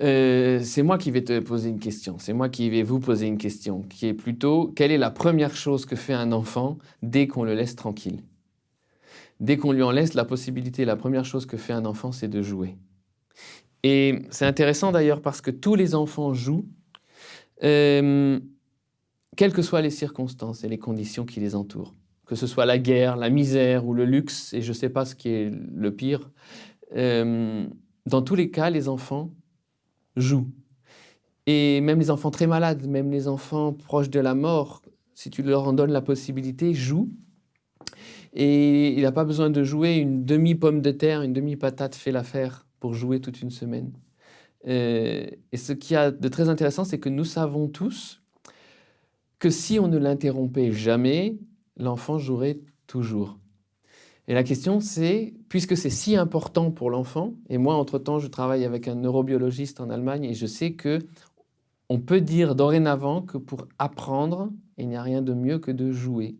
Euh, c'est moi qui vais te poser une question, c'est moi qui vais vous poser une question, qui est plutôt, quelle est la première chose que fait un enfant dès qu'on le laisse tranquille? Dès qu'on lui en laisse la possibilité, la première chose que fait un enfant, c'est de jouer. Et c'est intéressant d'ailleurs parce que tous les enfants jouent, euh, quelles que soient les circonstances et les conditions qui les entourent. Que ce soit la guerre, la misère ou le luxe, et je ne sais pas ce qui est le pire. Euh, dans tous les cas, les enfants jouent. Et même les enfants très malades, même les enfants proches de la mort, si tu leur en donnes la possibilité, jouent. Et il n'a pas besoin de jouer une demi-pomme de terre, une demi-patate fait l'affaire pour jouer toute une semaine. Euh, et ce qui a de très intéressant, c'est que nous savons tous que si on ne l'interrompait jamais, l'enfant jouerait toujours. Et la question, c'est, puisque c'est si important pour l'enfant, et moi, entre-temps, je travaille avec un neurobiologiste en Allemagne, et je sais que on peut dire dorénavant que pour apprendre, il n'y a rien de mieux que de jouer.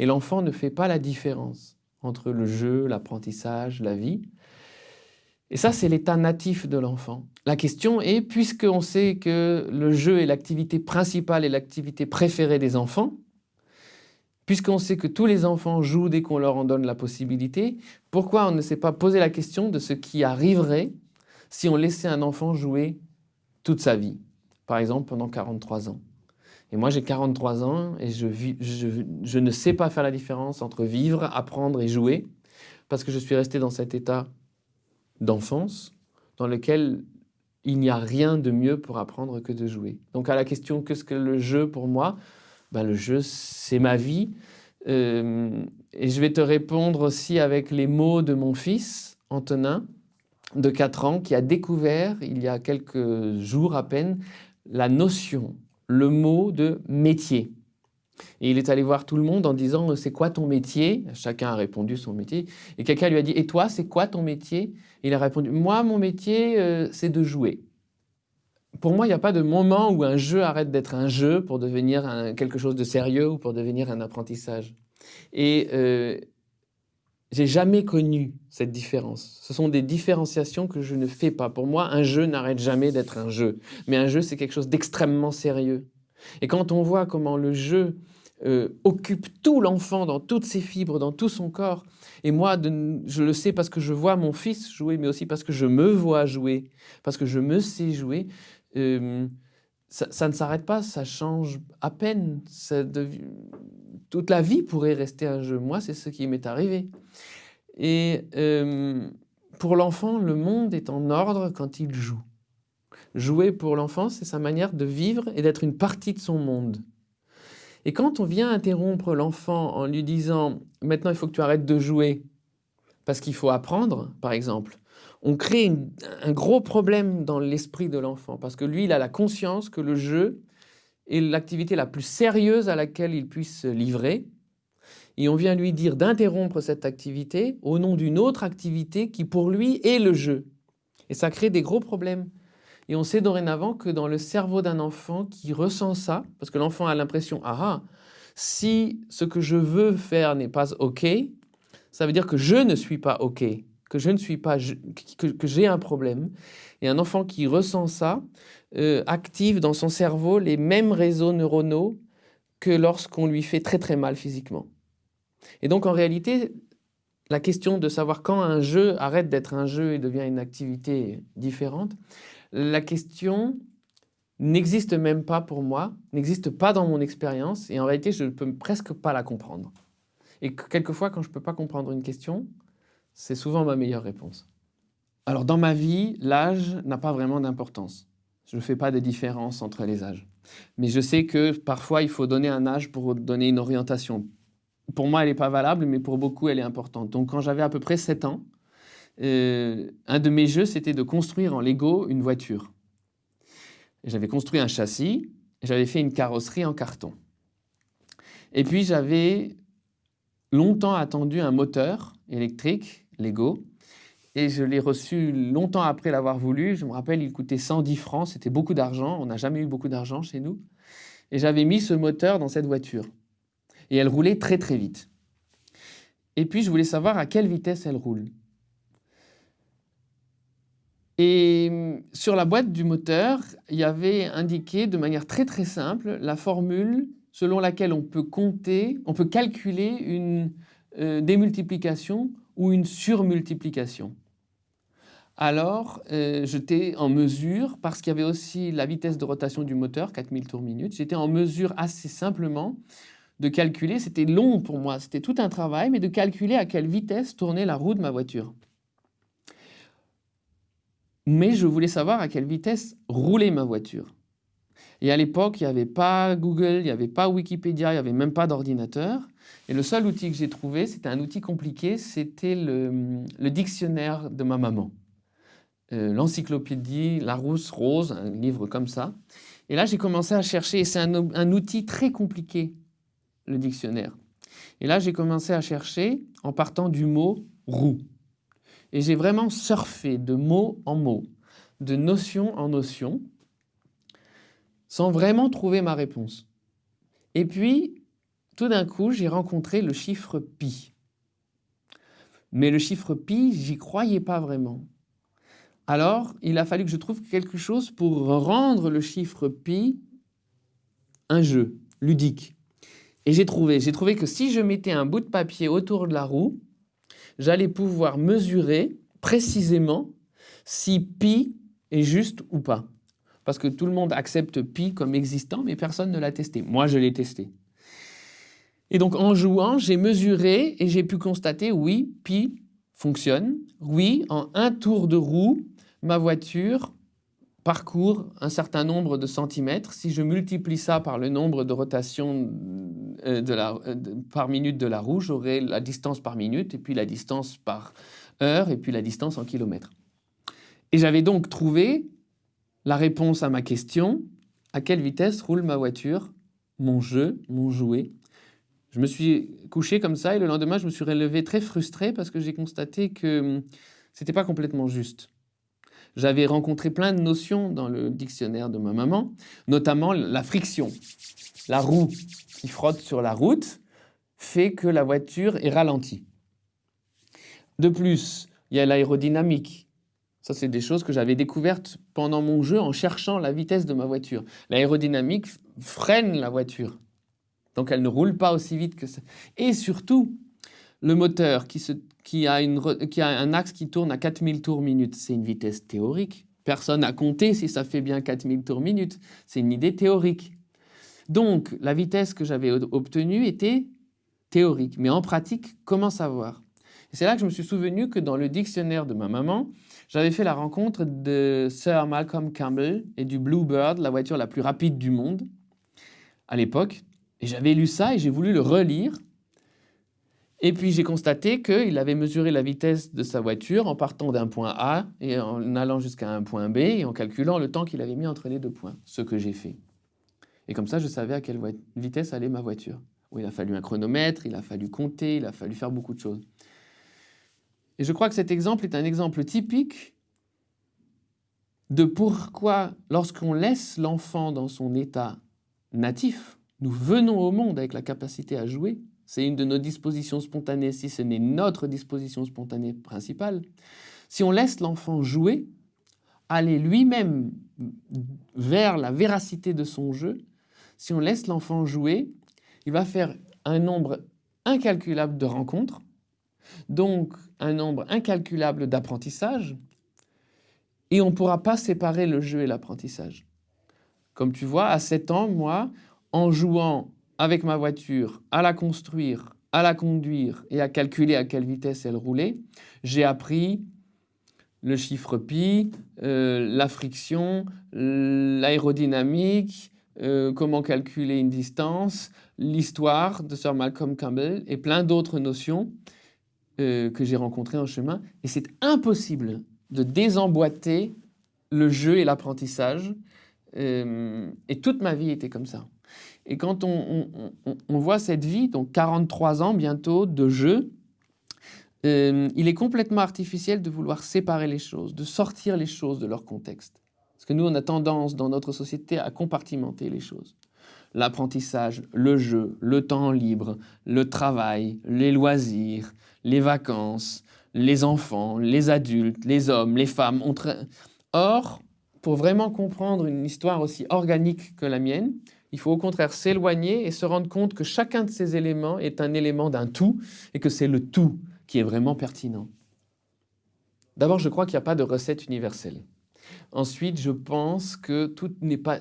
Et l'enfant ne fait pas la différence entre le jeu, l'apprentissage, la vie. Et ça, c'est l'état natif de l'enfant. La question est, puisqu'on sait que le jeu est l'activité principale et l'activité préférée des enfants, puisqu'on sait que tous les enfants jouent dès qu'on leur en donne la possibilité, pourquoi on ne s'est pas posé la question de ce qui arriverait si on laissait un enfant jouer toute sa vie, par exemple pendant 43 ans? Et moi, j'ai 43 ans et je, ne sais pas faire la différence entre vivre, apprendre et jouer, parce que je suis resté dans cet état d'enfance dans lequel il n'y a rien de mieux pour apprendre que de jouer. Donc à la question « qu'est-ce que le jeu pour moi ben, Le jeu, c'est ma vie. Euh, et je vais te répondre aussi avec les mots de mon fils, Antonin, de 4 ans, qui a découvert, il y a quelques jours à peine, la notion le mot de métier. Et il est allé voir tout le monde en disant « c'est quoi ton métier ?» Chacun a répondu son métier. Et quelqu'un lui a dit « et toi, c'est quoi ton métier ?» Il a répondu « moi, mon métier, euh, c'est de jouer. » Pour moi, il n'y a pas de moment où un jeu arrête d'être un jeu pour devenir quelque chose de sérieux ou pour devenir un apprentissage. Et euh, j'ai jamais connu cette différence. Ce sont des différenciations que je ne fais pas. Pour moi, un jeu n'arrête jamais d'être un jeu. Mais un jeu, c'est quelque chose d'extrêmement sérieux. Et quand on voit comment le jeu euh, occupe tout l'enfant dans toutes ses fibres, dans tout son corps, et moi, je le sais parce que je vois mon fils jouer, mais aussi parce que je me vois jouer, parce que je me sais jouer, ça, ne s'arrête pas, ça change à peine. Toute la vie pourrait rester un jeu. Moi, c'est ce qui m'est arrivé. Et pour l'enfant, le monde est en ordre quand il joue. Jouer pour l'enfant, c'est sa manière de vivre et d'être une partie de son monde. Et quand on vient interrompre l'enfant en lui disant « maintenant il faut que tu arrêtes de jouer parce qu'il faut apprendre », par exemple, on crée un gros problème dans l'esprit de l'enfant parce que lui, il a la conscience que le jeu est l'activité la plus sérieuse à laquelle il puisse se livrer et on vient lui dire d'interrompre cette activité au nom d'une autre activité qui pour lui est le jeu. Et ça crée des gros problèmes. Et on sait dorénavant que dans le cerveau d'un enfant qui ressent ça, parce que l'enfant a l'impression, ah ah, si ce que je veux faire n'est pas OK, ça veut dire que je ne suis pas OK que je ne suis pas, que, j'ai un problème. Et un enfant qui ressent ça euh, active dans son cerveau les mêmes réseaux neuronaux que lorsqu'on lui fait très très mal physiquement. Et donc en réalité, la question de savoir quand un jeu arrête d'être un jeu et devient une activité différente, la question n'existe même pas pour moi, n'existe pas dans mon expérience, et en réalité, je ne peux presque pas la comprendre. Et quelquefois, quand je ne peux pas comprendre une question, c'est souvent ma meilleure réponse. Alors dans ma vie, l'âge n'a pas vraiment d'importance. Je ne fais pas de différence entre les âges. Mais je sais que parfois, il faut donner un âge pour donner une orientation. Pour moi, elle n'est pas valable, mais pour beaucoup, elle est importante. Donc quand j'avais à peu près 7 ans, euh, un de mes jeux, c'était de construire en Lego une voiture. J'avais construit un châssis, j'avais fait une carrosserie en carton. Et puis j'avais longtemps attendu un moteur électrique Lego. Et je l'ai reçu longtemps après l'avoir voulu. Je me rappelle, il coûtait 110 francs, c'était beaucoup d'argent. On n'a jamais eu beaucoup d'argent chez nous. Et j'avais mis ce moteur dans cette voiture. Et elle roulait très très vite. Et puis je voulais savoir à quelle vitesse elle roule. Et sur la boîte du moteur, il y avait indiqué de manière très très simple la formule selon laquelle on peut compter, on peut calculer une euh, démultiplication ou une surmultiplication. Alors, euh, j'étais en mesure, parce qu'il y avait aussi la vitesse de rotation du moteur, 4000 tours minute, j'étais en mesure assez simplement de calculer, c'était long pour moi, c'était tout un travail, mais de calculer à quelle vitesse tournait la roue de ma voiture. Mais je voulais savoir à quelle vitesse roulait ma voiture. Et à l'époque, il n'y avait pas Google, il n'y avait pas Wikipédia, il n'y avait même pas d'ordinateur. Et le seul outil que j'ai trouvé, c'était un outil compliqué, c'était le, dictionnaire de ma maman. Euh, l'encyclopédie Larousse Rose, un livre comme ça. Et là, j'ai commencé à chercher, et c'est un, un outil très compliqué, le dictionnaire. Et là, j'ai commencé à chercher en partant du mot roue. Et j'ai vraiment surfé de mot en mot, de notion en notion, sans vraiment trouver ma réponse. Et puis, tout d'un coup, j'ai rencontré le chiffre pi. Mais le chiffre pi, j'y croyais pas vraiment. Alors, il a fallu que je trouve quelque chose pour rendre le chiffre pi un jeu ludique. Et j'ai trouvé, j'ai trouvé que si je mettais un bout de papier autour de la roue, j'allais pouvoir mesurer précisément si pi est juste ou pas parce que tout le monde accepte pi comme existant, mais personne ne l'a testé. Moi, je l'ai testé. Et donc, en jouant, j'ai mesuré et j'ai pu constater, oui, pi fonctionne. Oui, en un tour de roue, ma voiture parcourt un certain nombre de centimètres. Si je multiplie ça par le nombre de rotations euh, euh, par minute de la roue, j'aurai la distance par minute, et puis la distance par heure, et puis la distance en kilomètres. Et j'avais donc trouvé la réponse à ma question, à quelle vitesse roule ma voiture, mon jeu, mon jouet? Je me suis couché comme ça et le lendemain, je me suis relevé très frustré parce que j'ai constaté que hum, c'était pas complètement juste. J'avais rencontré plein de notions dans le dictionnaire de ma maman, notamment la friction. La roue qui frotte sur la route fait que la voiture est ralentie. De plus, il y a l'aérodynamique ça, c'est des choses que j'avais découvertes pendant mon jeu en cherchant la vitesse de ma voiture. L'aérodynamique freine la voiture. Donc, elle ne roule pas aussi vite que ça. Et surtout, le moteur qui, a, un axe qui tourne à 4000 tours minute, c'est une vitesse théorique. Personne n'a compté si ça fait bien 4000 tours minute. C'est une idée théorique. Donc, la vitesse que j'avais obtenue était théorique. Mais en pratique, comment savoir? C'est là que je me suis souvenu que dans le dictionnaire de ma maman, j'avais fait la rencontre de Sir Malcolm Campbell et du Bluebird, la voiture la plus rapide du monde, à l'époque. Et j'avais lu ça et j'ai voulu le relire. Et puis j'ai constaté qu'il avait mesuré la vitesse de sa voiture en partant d'un point A et en allant jusqu'à un point B et en calculant le temps qu'il avait mis entre les deux points, ce que j'ai fait. Et comme ça, je savais à quelle vitesse allait ma voiture. il a fallu un chronomètre, il a fallu compter, il a fallu faire beaucoup de choses. Et je crois que cet exemple est un exemple typique de pourquoi, lorsqu'on laisse l'enfant dans son état natif, nous venons au monde avec la capacité à jouer, c'est une de nos dispositions spontanées, si ce n'est notre disposition spontanée principale, si on laisse l'enfant jouer, aller lui-même vers la véracité de son jeu, si on laisse l'enfant jouer, il va faire un nombre incalculable de rencontres, donc un nombre incalculable d'apprentissages, et on ne pourra pas séparer le jeu et l'apprentissage. Comme tu vois, à 7 ans, moi, en jouant avec ma voiture, à la construire, à la conduire et à calculer à quelle vitesse elle roulait, j'ai appris le chiffre pi, euh, la friction, l'aérodynamique, euh, comment calculer une distance, l'histoire de Sir Malcolm Campbell et plein d'autres notions euh, que j'ai rencontré en chemin. Et c'est impossible de désemboîter le jeu et l'apprentissage. Euh, et toute ma vie était comme ça. Et quand on, voit cette vie, donc 43 ans bientôt de jeu, euh, il est complètement artificiel de vouloir séparer les choses, de sortir les choses de leur contexte. Parce que nous, on a tendance dans notre société à compartimenter les choses. L'apprentissage, le jeu, le temps libre, le travail, les loisirs, les vacances, les enfants, les adultes, les hommes, les femmes. Or, pour vraiment comprendre une histoire aussi organique que la mienne, il faut au contraire s'éloigner et se rendre compte que chacun de ces éléments est un élément d'un tout et que c'est le tout qui est vraiment pertinent. D'abord, je crois qu'il n'y a pas de recette universelle. Ensuite, je pense que tout pas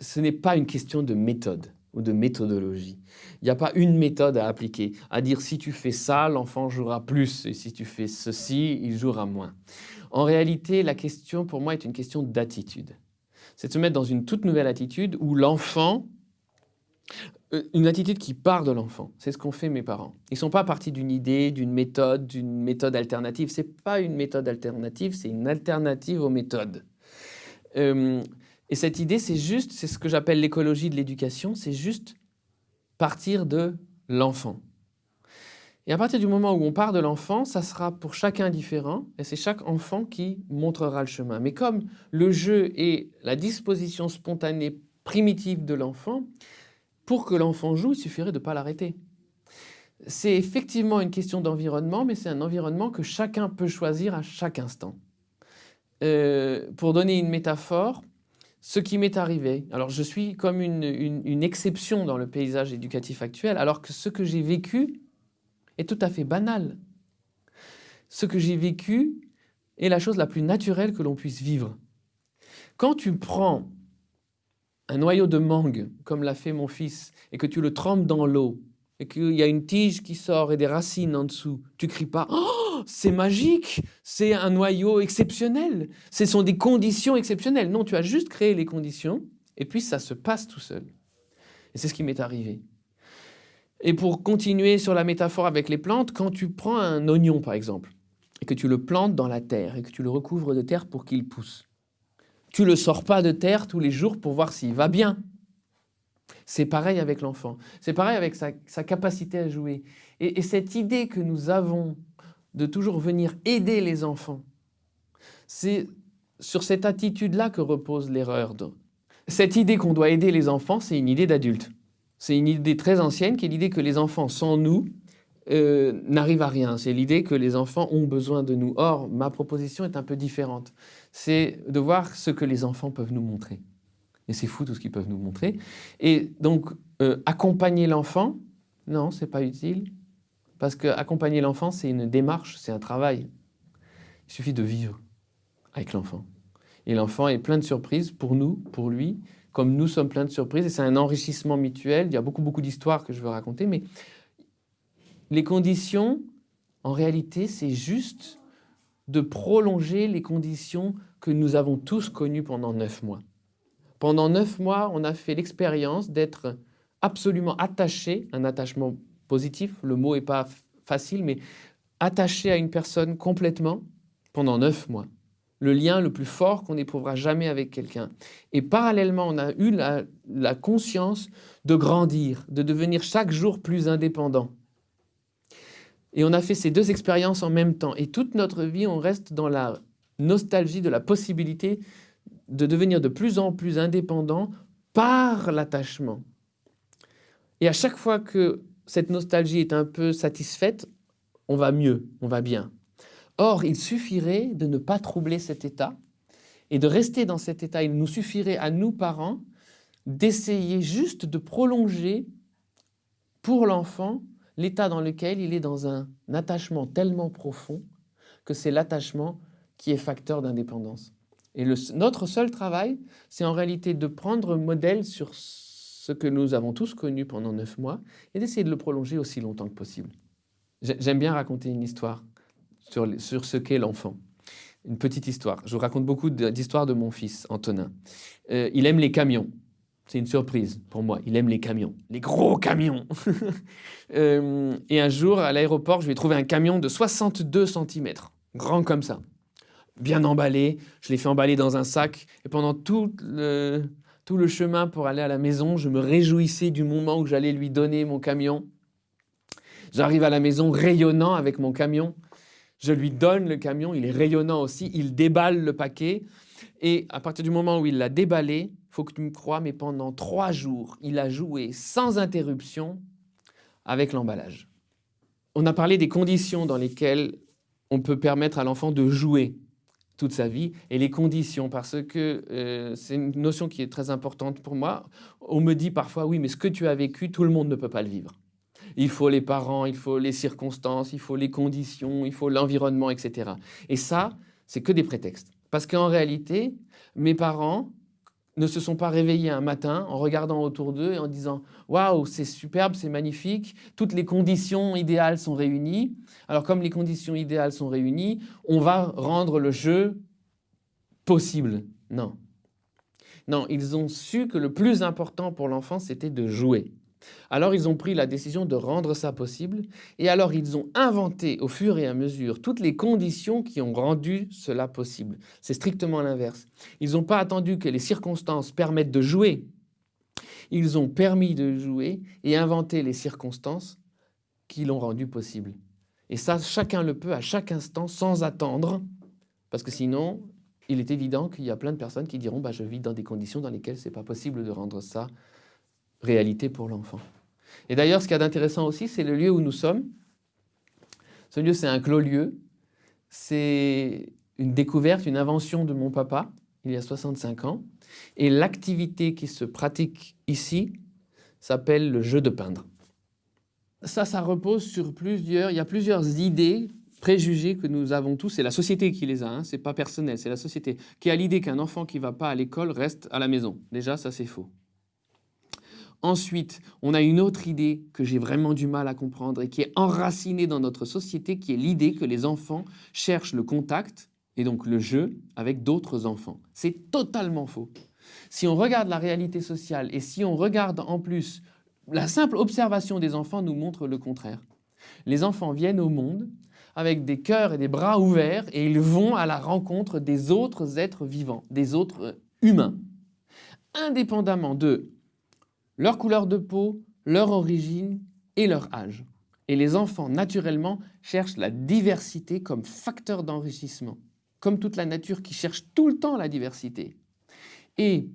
ce n'est pas une question de méthode ou de méthodologie. Il n'y a pas une méthode à appliquer, à dire si tu fais ça, l'enfant jouera plus, et si tu fais ceci, il jouera moins. En réalité, la question pour moi est une question d'attitude. C'est de se mettre dans une toute nouvelle attitude où l'enfant, une attitude qui part de l'enfant. C'est ce qu'ont fait mes parents. Ils ne sont pas partis d'une idée, d'une méthode, d'une méthode alternative. Ce n'est pas une méthode alternative, c'est une alternative aux méthodes. Euh, et cette idée, c'est juste, c'est ce que j'appelle l'écologie de l'éducation, c'est juste partir de l'enfant. Et à partir du moment où on part de l'enfant, ça sera pour chacun différent, et c'est chaque enfant qui montrera le chemin. Mais comme le jeu est la disposition spontanée primitive de l'enfant, pour que l'enfant joue, il suffirait de ne pas l'arrêter. C'est effectivement une question d'environnement, mais c'est un environnement que chacun peut choisir à chaque instant. Euh, pour donner une métaphore, ce qui m'est arrivé, alors je suis comme une, une, exception dans le paysage éducatif actuel, alors que ce que j'ai vécu est tout à fait banal. Ce que j'ai vécu est la chose la plus naturelle que l'on puisse vivre. Quand tu prends un noyau de mangue, comme l'a fait mon fils, et que tu le trempes dans l'eau, et qu'il y a une tige qui sort et des racines en dessous, tu cries pas « Oh, c'est magique C'est un noyau exceptionnel Ce sont des conditions exceptionnelles !» Non, tu as juste créé les conditions, et puis ça se passe tout seul. Et c'est ce qui m'est arrivé. Et pour continuer sur la métaphore avec les plantes, quand tu prends un oignon, par exemple, et que tu le plantes dans la terre, et que tu le recouvres de terre pour qu'il pousse, tu le sors pas de terre tous les jours pour voir s'il va bien. C'est pareil avec l'enfant. C'est pareil avec sa, capacité à jouer. Et, cette idée que nous avons de toujours venir aider les enfants, c'est sur cette attitude-là que repose l'erreur. Cette idée qu'on doit aider les enfants, c'est une idée d'adulte. C'est une idée très ancienne qui est l'idée que les enfants sans nous euh, n'arrivent à rien. C'est l'idée que les enfants ont besoin de nous. Or, ma proposition est un peu différente c'est de voir ce que les enfants peuvent nous montrer. Et c'est fou tout ce qu'ils peuvent nous montrer. Et donc, euh, accompagner l'enfant, non, c'est pas utile. Parce qu'accompagner l'enfant, c'est une démarche, c'est un travail. Il suffit de vivre avec l'enfant. Et l'enfant est plein de surprises pour nous, pour lui, comme nous sommes pleins de surprises. Et c'est un enrichissement mutuel. Il y a beaucoup, beaucoup d'histoires que je veux raconter. Mais les conditions, en réalité, c'est juste de prolonger les conditions que nous avons tous connu pendant neuf mois. Pendant neuf mois, on a fait l'expérience d'être absolument attaché, un attachement positif, le mot n'est pas facile, mais attaché à une personne complètement pendant neuf mois. Le lien le plus fort qu'on éprouvera jamais avec quelqu'un. Et parallèlement, on a eu la, la conscience de grandir, de devenir chaque jour plus indépendant. Et on a fait ces deux expériences en même temps. Et toute notre vie, on reste dans la nostalgie de la possibilité de devenir de plus en plus indépendant par l'attachement. Et à chaque fois que cette nostalgie est un peu satisfaite, on va mieux, on va bien. Or, il suffirait de ne pas troubler cet état et de rester dans cet état. Il nous suffirait à nous, parents, d'essayer juste de prolonger pour l'enfant l'état dans lequel il est dans un attachement tellement profond que c'est l'attachement qui est facteur d'indépendance. Et notre seul travail, c'est en réalité de prendre modèle sur ce que nous avons tous connu pendant neuf mois et d'essayer de le prolonger aussi longtemps que possible. J'aime bien raconter une histoire sur, sur ce qu'est l'enfant. Une petite histoire. Je vous raconte beaucoup d'histoires de mon fils, Antonin. Euh, il aime les camions. C'est une surprise pour moi. Il aime les camions, les gros camions. Euh, et un jour, à l'aéroport, je lui ai trouvé un camion de 62 cm, grand comme ça bien emballé. Je l'ai fait emballer dans un sac. Et pendant tout le, tout le chemin pour aller à la maison, je me réjouissais du moment où j'allais lui donner mon camion. J'arrive à la maison rayonnant avec mon camion. Je lui donne le camion, il est rayonnant aussi. Il déballe le paquet. Et à partir du moment où il l'a déballé, faut que tu me crois, mais pendant trois jours, il a joué sans interruption avec l'emballage. On a parlé des conditions dans lesquelles on peut permettre à l'enfant de jouer toute sa vie, et les conditions, parce que euh, c'est une notion qui est très importante pour moi. On me dit parfois, oui, mais ce que tu as vécu, tout le monde ne peut pas le vivre. Il faut les parents, il faut les circonstances, il faut les conditions, il faut l'environnement, etc. Et ça, c'est que des prétextes. Parce qu'en réalité, mes parents ne se sont pas réveillés un matin en regardant autour d'eux et en disant « Waouh, c'est superbe, c'est magnifique, toutes les conditions idéales sont réunies. Alors comme les conditions idéales sont réunies, on va rendre le jeu possible. » Non. Non, ils ont su que le plus important pour l'enfant, c'était de jouer. Alors ils ont pris la décision de rendre ça possible et alors ils ont inventé au fur et à mesure toutes les conditions qui ont rendu cela possible. C'est strictement l'inverse. Ils n'ont pas attendu que les circonstances permettent de jouer. Ils ont permis de jouer et inventé les circonstances qui l'ont rendu possible. Et ça, chacun le peut à chaque instant sans attendre parce que sinon, il est évident qu'il y a plein de personnes qui diront bah, « je vis dans des conditions dans lesquelles ce n'est pas possible de rendre ça réalité pour l'enfant. Et d'ailleurs, ce qu'il y a d'intéressant aussi, c'est le lieu où nous sommes. Ce lieu, c'est un clos-lieu. C'est une découverte, une invention de mon papa, il y a 65 ans. Et l'activité qui se pratique ici s'appelle le jeu de peindre. Ça, ça repose sur plusieurs, il y a plusieurs idées, préjugés que nous avons tous, c'est la société qui les a, hein, c'est pas personnel, c'est la société, qui a l'idée qu'un enfant qui ne va pas à l'école reste à la maison. Déjà, ça c'est faux. Ensuite, on a une autre idée que j'ai vraiment du mal à comprendre et qui est enracinée dans notre société, qui est l'idée que les enfants cherchent le contact et donc le jeu avec d'autres enfants. C'est totalement faux. Si on regarde la réalité sociale et si on regarde en plus la simple observation des enfants nous montre le contraire. Les enfants viennent au monde avec des cœurs et des bras ouverts et ils vont à la rencontre des autres êtres vivants, des autres humains, indépendamment de leur couleur de peau, leur origine et leur âge. Et les enfants, naturellement, cherchent la diversité comme facteur d'enrichissement, comme toute la nature qui cherche tout le temps la diversité. Et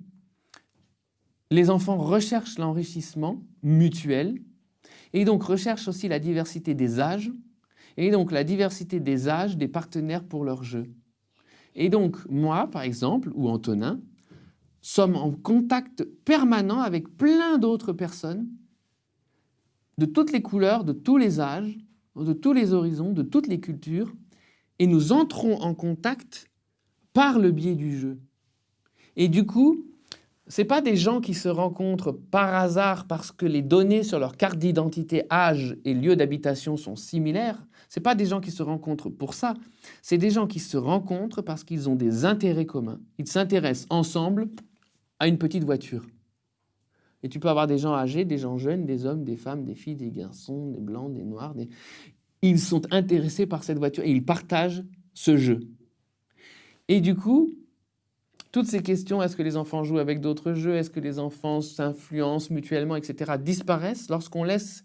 les enfants recherchent l'enrichissement mutuel, et donc recherchent aussi la diversité des âges, et donc la diversité des âges des partenaires pour leur jeu. Et donc, moi, par exemple, ou Antonin, sommes en contact permanent avec plein d'autres personnes de toutes les couleurs, de tous les âges, de tous les horizons, de toutes les cultures, et nous entrons en contact par le biais du jeu. Et du coup, ce pas des gens qui se rencontrent par hasard parce que les données sur leur carte d'identité, âge et lieu d'habitation sont similaires. Ce pas des gens qui se rencontrent pour ça. C'est des gens qui se rencontrent parce qu'ils ont des intérêts communs. Ils s'intéressent ensemble à une petite voiture. Et tu peux avoir des gens âgés, des gens jeunes, des hommes, des femmes, des filles, des garçons, des blancs, des noirs. Ils sont intéressés par cette voiture et ils partagent ce jeu. Et du coup, toutes ces questions, est-ce que les enfants jouent avec d'autres jeux, est-ce que les enfants s'influencent mutuellement, etc., disparaissent lorsqu'on laisse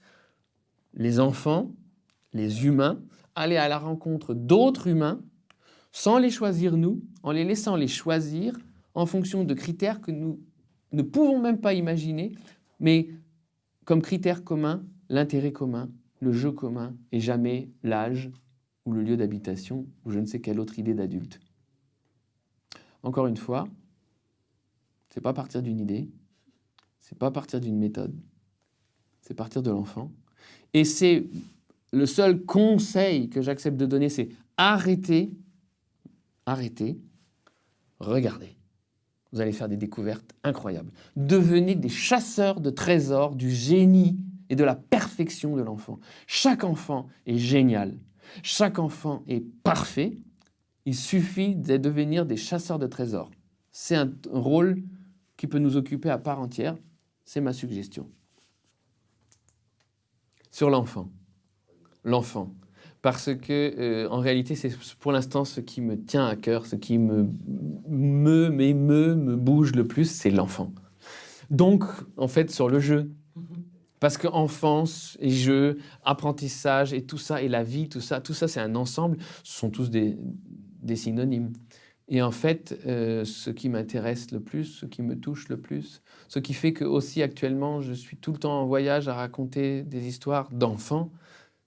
les enfants, les humains, aller à la rencontre d'autres humains, sans les choisir nous, en les laissant les choisir en fonction de critères que nous ne pouvons même pas imaginer, mais comme critère commun, l'intérêt commun, le jeu commun, et jamais l'âge ou le lieu d'habitation ou je ne sais quelle autre idée d'adulte. Encore une fois, c'est pas partir d'une idée, c'est pas partir d'une méthode, c'est partir de l'enfant. Et c'est le seul conseil que j'accepte de donner, c'est arrêter, arrêter, regardez vous allez faire des découvertes incroyables. Devenez des chasseurs de trésors du génie et de la perfection de l'enfant. Chaque enfant est génial. Chaque enfant est parfait. Il suffit de devenir des chasseurs de trésors. C'est un rôle qui peut nous occuper à part entière. C'est ma suggestion. Sur l'enfant. L'enfant parce que euh, en réalité, c'est pour l'instant ce qui me tient à cœur, ce qui me me m'émeut, me bouge le plus, c'est l'enfant. Donc, en fait, sur le jeu. Parce que enfance et jeu, apprentissage et tout ça, et la vie, tout ça, tout ça, c'est un ensemble. Ce sont tous des, des synonymes. Et en fait, euh, ce qui m'intéresse le plus, ce qui me touche le plus, ce qui fait que aussi actuellement, je suis tout le temps en voyage à raconter des histoires d'enfants,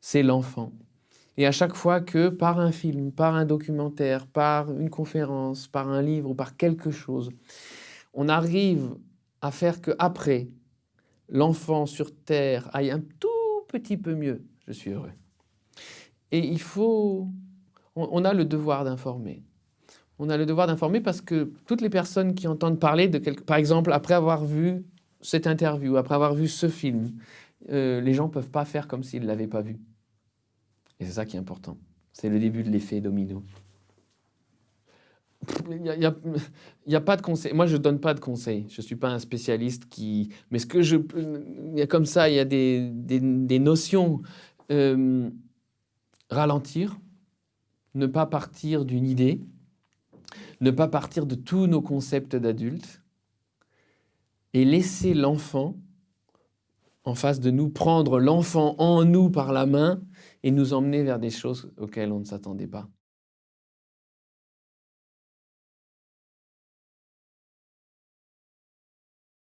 c'est l'enfant. Et à chaque fois que par un film, par un documentaire, par une conférence, par un livre ou par quelque chose, on arrive à faire que après l'enfant sur Terre aille un tout petit peu mieux, je suis heureux. Et il faut... On, a le devoir d'informer. On a le devoir d'informer parce que toutes les personnes qui entendent parler de quelque... Par exemple, après avoir vu cette interview, après avoir vu ce film, euh, les gens ne peuvent pas faire comme s'ils ne l'avaient pas vu. Et c'est ça qui est important. C'est le début de l'effet domino. Il n'y a, a, pas de conseil. Moi, je ne donne pas de conseils. Je ne suis pas un spécialiste qui... Mais ce que je... Il y a comme ça, il y a des, des, notions. Euh, ralentir, ne pas partir d'une idée, ne pas partir de tous nos concepts d'adultes et laisser l'enfant en face de nous, prendre l'enfant en nous par la main et nous emmener vers des choses auxquelles on ne s'attendait pas.